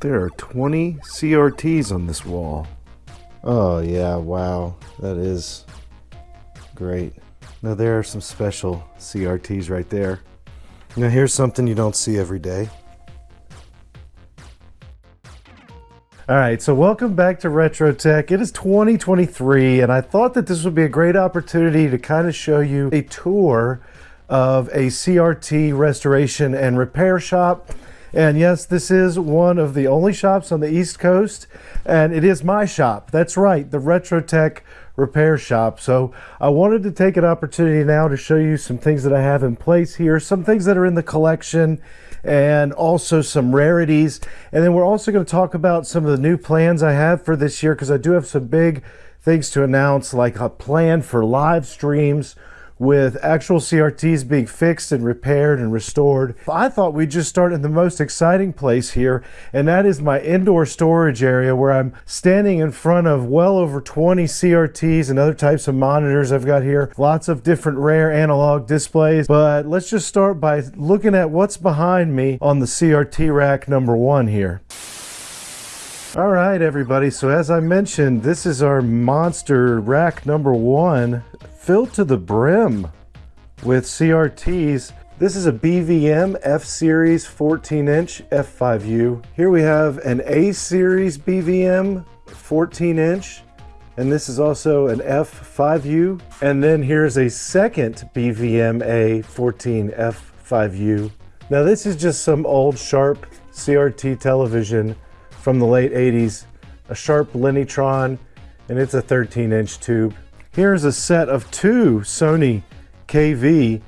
There are 20 CRTs on this wall. Oh yeah, wow. That is great. Now there are some special CRTs right there. Now here's something you don't see every day. All right, so welcome back to Retro Tech. It is 2023, and I thought that this would be a great opportunity to kind of show you a tour of a CRT restoration and repair shop. And yes, this is one of the only shops on the East Coast, and it is my shop. That's right, the Retro Tech repair shop. So I wanted to take an opportunity now to show you some things that I have in place here, some things that are in the collection, and also some rarities. And then we're also going to talk about some of the new plans I have for this year because I do have some big things to announce, like a plan for live streams with actual CRTs being fixed and repaired and restored. I thought we'd just start in the most exciting place here, and that is my indoor storage area where I'm standing in front of well over 20 CRTs and other types of monitors I've got here. Lots of different rare analog displays, but let's just start by looking at what's behind me on the CRT rack number one here. All right, everybody. So as I mentioned, this is our monster rack number one filled to the brim with CRTs. This is a BVM F-Series 14-inch F5U. Here we have an A-Series BVM 14-inch, and this is also an F5U. And then here's a second BVM A14 F5U. Now this is just some old Sharp CRT television from the late 80s, a Sharp Linytron, and it's a 13-inch tube. Here's a set of two Sony KV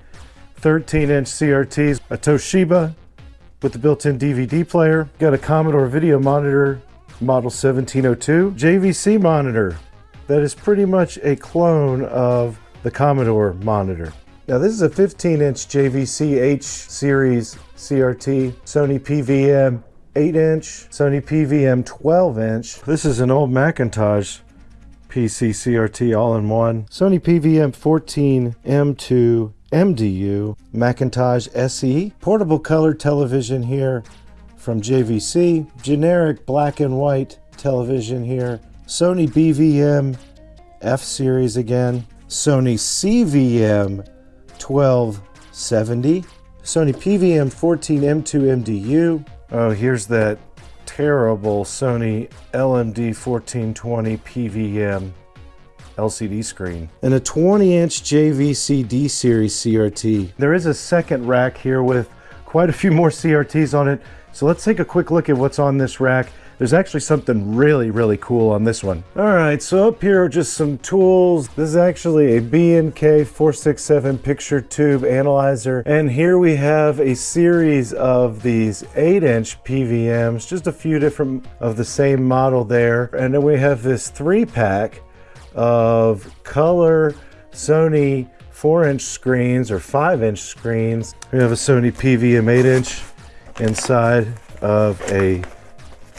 13-inch CRTs, a Toshiba with the built-in DVD player, got a Commodore video monitor model 1702, JVC monitor that is pretty much a clone of the Commodore monitor. Now this is a 15-inch JVC H series CRT, Sony PVM 8-inch, Sony PVM 12-inch. This is an old Macintosh PC CRT all-in-one. Sony PVM 14 M2 MDU, Macintosh SE, portable color television here from JVC, generic black and white television here, Sony BVM F series again, Sony CVM 1270, Sony PVM 14 M2 MDU. Oh, here's that terrible Sony LMD 1420 PVM LCD screen and a 20 inch JVC D series CRT. There is a second rack here with quite a few more CRTs on it. So let's take a quick look at what's on this rack there's actually something really, really cool on this one. All right, so up here are just some tools. This is actually a B&K 467 picture tube analyzer. And here we have a series of these 8-inch PVMs, just a few different of the same model there. And then we have this three-pack of color Sony 4-inch screens or 5-inch screens. We have a Sony PVM 8-inch inside of a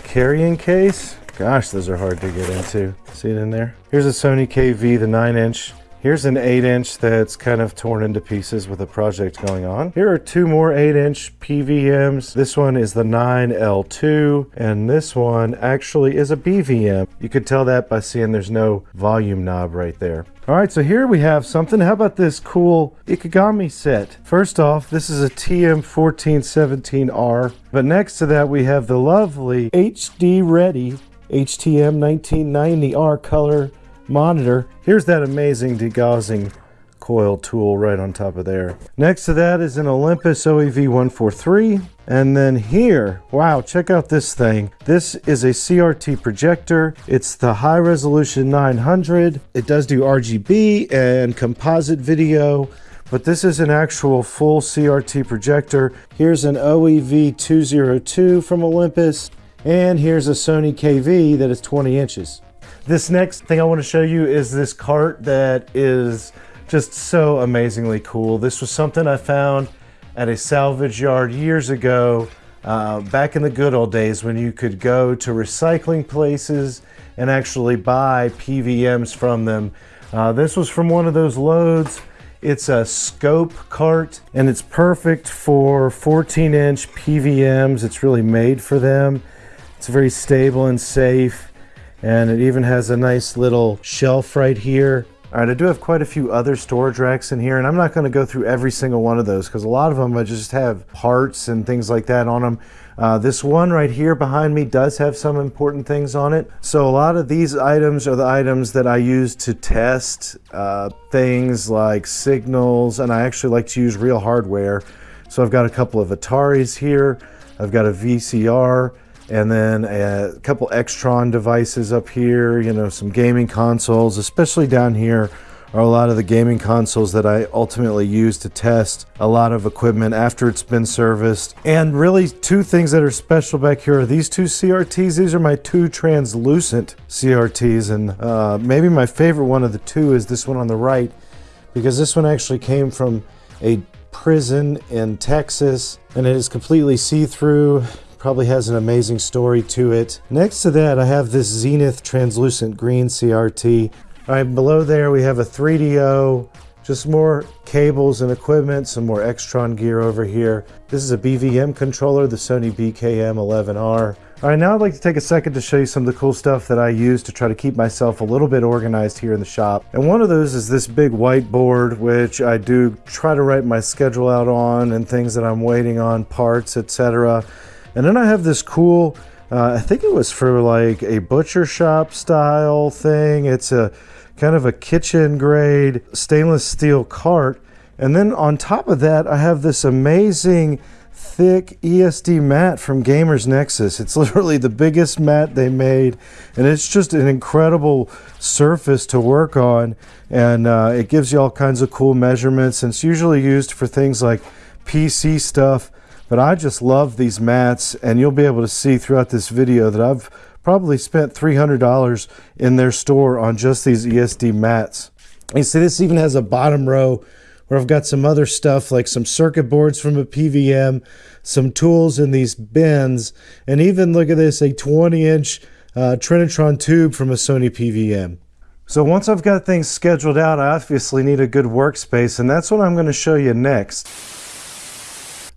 carrying case. Gosh, those are hard to get into. See it in there? Here's a Sony KV, the 9 inch. Here's an 8 inch that's kind of torn into pieces with a project going on. Here are two more 8 inch PVMs. This one is the 9L2 and this one actually is a BVM. You could tell that by seeing there's no volume knob right there. All right, so here we have something. How about this cool Ikegami set? First off, this is a TM1417R, but next to that we have the lovely HD Ready HTM 1990R color monitor. Here's that amazing degaussing coil tool right on top of there. Next to that is an Olympus OEV 143. And then here, wow, check out this thing. This is a CRT projector. It's the high resolution 900. It does do RGB and composite video, but this is an actual full CRT projector. Here's an OEV 202 from Olympus, and here's a Sony KV that is 20 inches. This next thing I want to show you is this cart that is just so amazingly cool. This was something I found at a salvage yard years ago, uh, back in the good old days when you could go to recycling places and actually buy PVMs from them. Uh, this was from one of those loads. It's a scope cart and it's perfect for 14 inch PVMs. It's really made for them. It's very stable and safe. And it even has a nice little shelf right here. All right, I do have quite a few other storage racks in here, and I'm not going to go through every single one of those because a lot of them I just have parts and things like that on them. Uh, this one right here behind me does have some important things on it. So a lot of these items are the items that I use to test uh, things like signals, and I actually like to use real hardware. So I've got a couple of Ataris here. I've got a VCR and then a couple Extron devices up here, you know, some gaming consoles, especially down here are a lot of the gaming consoles that I ultimately use to test a lot of equipment after it's been serviced. And really two things that are special back here are these two CRTs. These are my two translucent CRTs and uh, maybe my favorite one of the two is this one on the right because this one actually came from a prison in Texas and it is completely see-through probably has an amazing story to it. Next to that, I have this Zenith translucent green CRT. All right, below there we have a 3DO, just more cables and equipment, some more Extron gear over here. This is a BVM controller, the Sony BKM11R. All right, now I'd like to take a second to show you some of the cool stuff that I use to try to keep myself a little bit organized here in the shop. And one of those is this big whiteboard, which I do try to write my schedule out on and things that I'm waiting on, parts, etc. And then I have this cool, uh, I think it was for like a butcher shop style thing. It's a kind of a kitchen grade stainless steel cart. And then on top of that, I have this amazing thick ESD mat from Gamers Nexus. It's literally the biggest mat they made, and it's just an incredible surface to work on. And uh, it gives you all kinds of cool measurements. And it's usually used for things like PC stuff but I just love these mats and you'll be able to see throughout this video that I've probably spent $300 in their store on just these ESD mats. You see this even has a bottom row where I've got some other stuff like some circuit boards from a PVM, some tools in these bins, and even look at this, a 20 inch uh, Trinitron tube from a Sony PVM. So once I've got things scheduled out, I obviously need a good workspace, and that's what I'm going to show you next.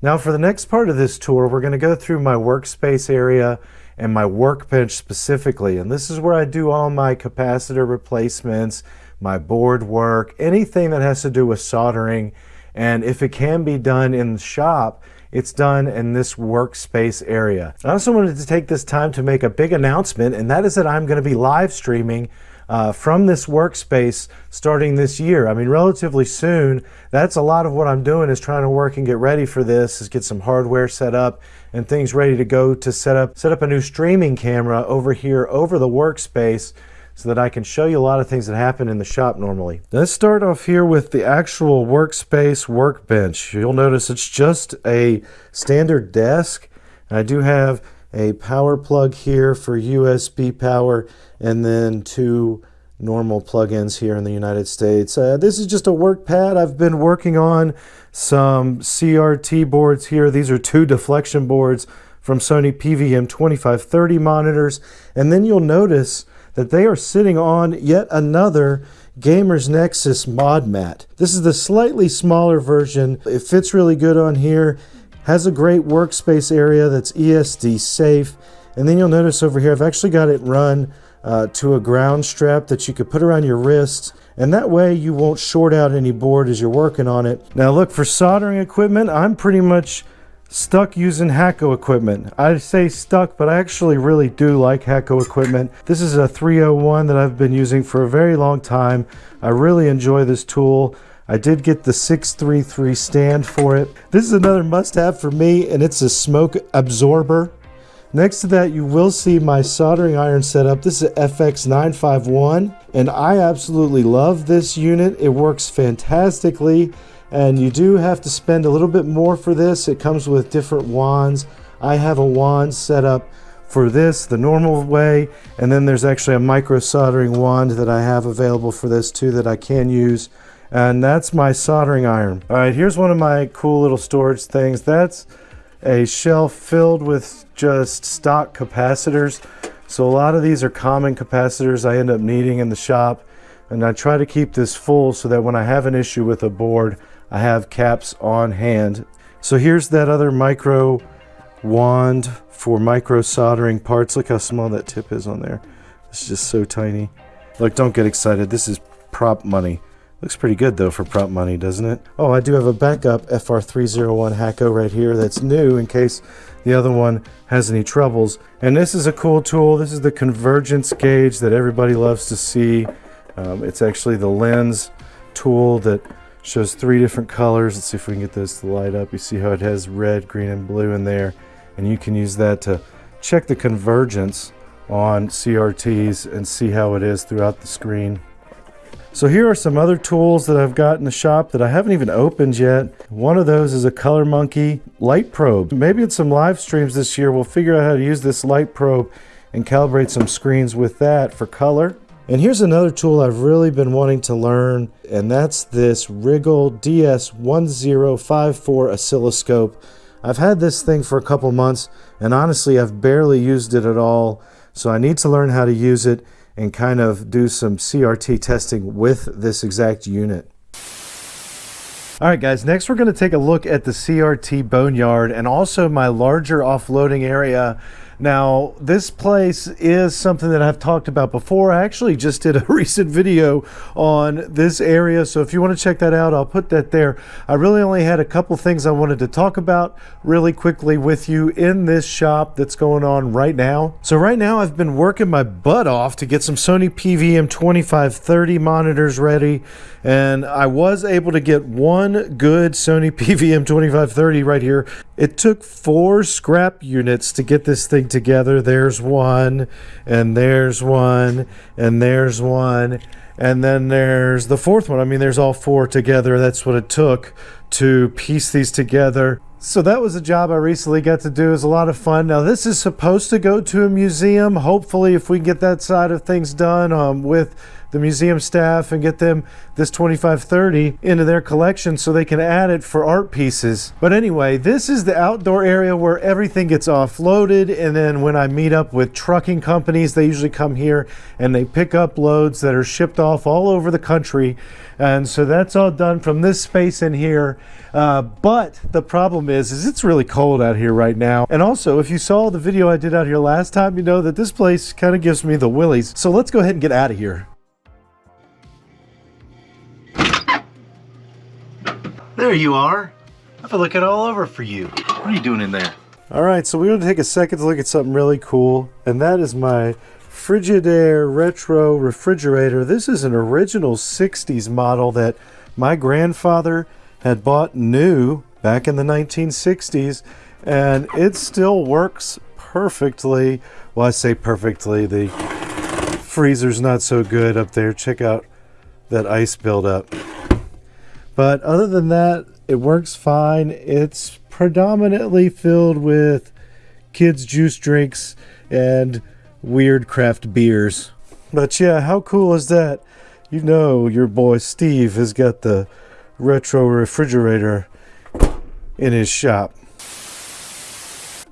Now for the next part of this tour, we're going to go through my workspace area and my workbench specifically. And this is where I do all my capacitor replacements, my board work, anything that has to do with soldering. And if it can be done in the shop, it's done in this workspace area. I also wanted to take this time to make a big announcement, and that is that I'm going to be live streaming uh, from this workspace starting this year. I mean, relatively soon. That's a lot of what I'm doing is trying to work and get ready for this, is get some hardware set up and things ready to go to set up set up a new streaming camera over here over the workspace so that I can show you a lot of things that happen in the shop normally. Let's start off here with the actual workspace workbench. You'll notice it's just a standard desk. I do have a power plug here for USB power, and then two normal plugins here in the United States. Uh, this is just a work pad. I've been working on some CRT boards here. These are two deflection boards from Sony PVM 2530 monitors. And then you'll notice that they are sitting on yet another Gamers Nexus mod mat. This is the slightly smaller version. It fits really good on here. Has a great workspace area that's ESD safe. And then you'll notice over here, I've actually got it run uh, to a ground strap that you could put around your wrists. And that way you won't short out any board as you're working on it. Now look, for soldering equipment, I'm pretty much stuck using Hakko equipment. I say stuck, but I actually really do like Hakko equipment. This is a 301 that I've been using for a very long time. I really enjoy this tool. I did get the 633 stand for it. This is another must-have for me, and it's a smoke absorber. Next to that, you will see my soldering iron setup. This is FX951, and I absolutely love this unit. It works fantastically, and you do have to spend a little bit more for this. It comes with different wands. I have a wand set up for this the normal way, and then there's actually a micro soldering wand that I have available for this too that I can use and that's my soldering iron. All right, here's one of my cool little storage things. That's a shelf filled with just stock capacitors. So a lot of these are common capacitors I end up needing in the shop. And I try to keep this full so that when I have an issue with a board, I have caps on hand. So here's that other micro wand for micro soldering parts. Look how small that tip is on there. It's just so tiny. Look, don't get excited. This is prop money. Looks pretty good though for prop money, doesn't it? Oh, I do have a backup FR301 Hakko right here that's new in case the other one has any troubles. And this is a cool tool. This is the convergence gauge that everybody loves to see. Um, it's actually the lens tool that shows three different colors. Let's see if we can get this to light up. You see how it has red, green, and blue in there. And you can use that to check the convergence on CRTs and see how it is throughout the screen. So here are some other tools that I've got in the shop that I haven't even opened yet. One of those is a ColorMunki light probe. Maybe in some live streams this year we'll figure out how to use this light probe and calibrate some screens with that for color. And here's another tool I've really been wanting to learn, and that's this Rigol DS1054 oscilloscope. I've had this thing for a couple months, and honestly I've barely used it at all, so I need to learn how to use it and kind of do some CRT testing with this exact unit. All right, guys, next we're going to take a look at the CRT boneyard and also my larger offloading area now, this place is something that I've talked about before. I actually just did a recent video on this area, so if you want to check that out, I'll put that there. I really only had a couple things I wanted to talk about really quickly with you in this shop that's going on right now. So right now I've been working my butt off to get some Sony PVM 2530 monitors ready, and I was able to get one good Sony PVM 2530 right here. It took four scrap units to get this thing together. There's one, and there's one, and there's one, and then there's the fourth one. I mean, there's all four together. That's what it took to piece these together. So that was a job I recently got to do. It was a lot of fun. Now this is supposed to go to a museum. Hopefully if we get that side of things done um, with the museum staff and get them this 2530 into their collection so they can add it for art pieces. But anyway, this is the outdoor area where everything gets offloaded and then when I meet up with trucking companies, they usually come here and they pick up loads that are shipped off all over the country. And so that's all done from this space in here. Uh, but the problem is, is it's really cold out here right now. And also, if you saw the video I did out here last time, you know that this place kind of gives me the willies. So let's go ahead and get out of here. There you are. I've been looking all over for you. What are you doing in there? All right, so we're going to take a second to look at something really cool, and that is my Frigidaire Retro Refrigerator. This is an original 60s model that my grandfather had bought new back in the 1960s, and it still works perfectly. Well, I say perfectly. The freezer's not so good up there. Check out that ice buildup. But other than that, it works fine. It's predominantly filled with kids' juice drinks and weird craft beers. But yeah, how cool is that? You know your boy Steve has got the retro refrigerator in his shop.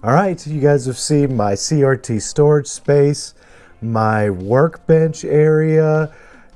All right, you guys have seen my CRT storage space, my workbench area,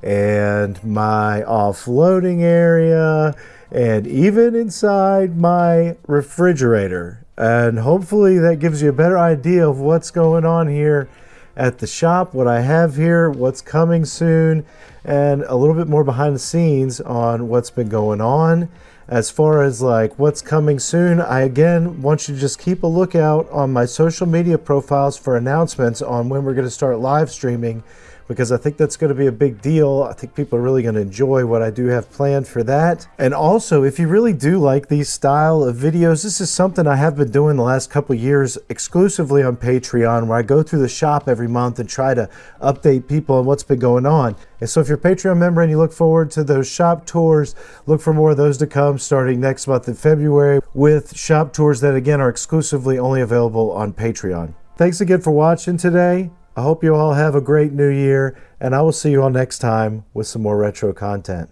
and my offloading area and even inside my refrigerator. And hopefully that gives you a better idea of what's going on here at the shop, what I have here, what's coming soon, and a little bit more behind the scenes on what's been going on. As far as like what's coming soon, I again want you to just keep a lookout on my social media profiles for announcements on when we're going to start live streaming because I think that's going to be a big deal. I think people are really going to enjoy what I do have planned for that. And also, if you really do like these style of videos, this is something I have been doing the last couple years exclusively on Patreon, where I go through the shop every month and try to update people on what's been going on. And so if you're a Patreon member and you look forward to those shop tours, look for more of those to come starting next month in February with shop tours that again are exclusively only available on Patreon. Thanks again for watching today. I hope you all have a great new year, and I will see you all next time with some more retro content.